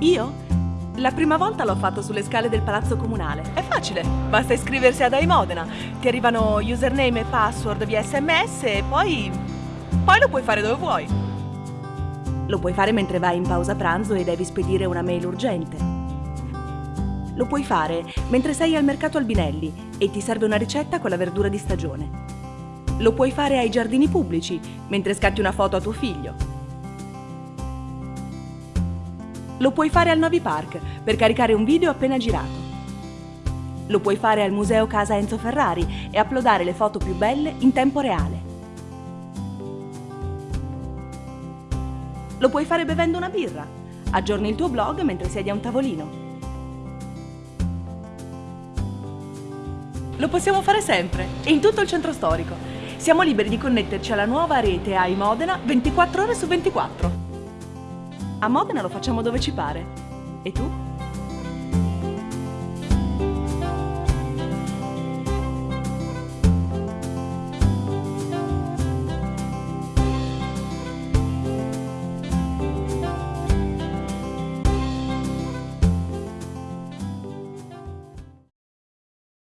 Io? La prima volta l'ho fatto sulle scale del palazzo comunale. È facile, basta iscriversi ad iModena. Ti arrivano username e password via sms e poi... poi lo puoi fare dove vuoi. Lo puoi fare mentre vai in pausa pranzo e devi spedire una mail urgente. Lo puoi fare mentre sei al mercato Albinelli e ti serve una ricetta con la verdura di stagione. Lo puoi fare ai giardini pubblici mentre scatti una foto a tuo figlio. Lo puoi fare al Novi Park per caricare un video appena girato. Lo puoi fare al Museo Casa Enzo Ferrari e uploadare le foto più belle in tempo reale. Lo puoi fare bevendo una birra. Aggiorni il tuo blog mentre siedi a un tavolino. Lo possiamo fare sempre e in tutto il centro storico. Siamo liberi di connetterci alla nuova rete AI Modena 24 ore su 24. A Modena lo facciamo dove ci pare. E tu?